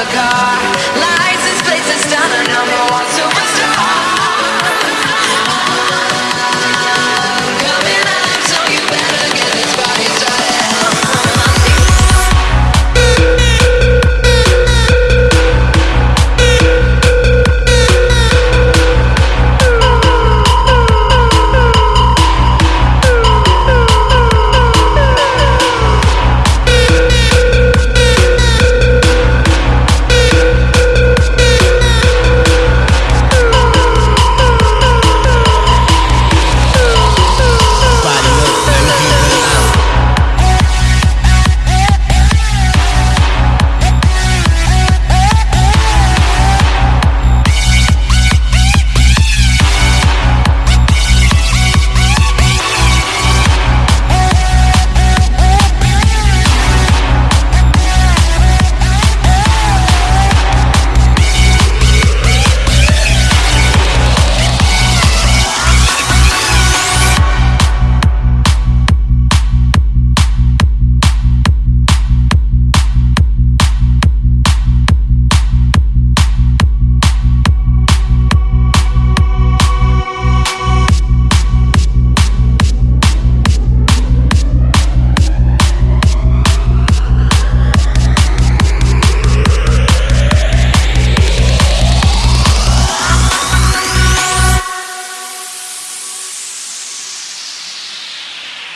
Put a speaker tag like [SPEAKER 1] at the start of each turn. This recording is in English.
[SPEAKER 1] The car. Lies, this place is done, one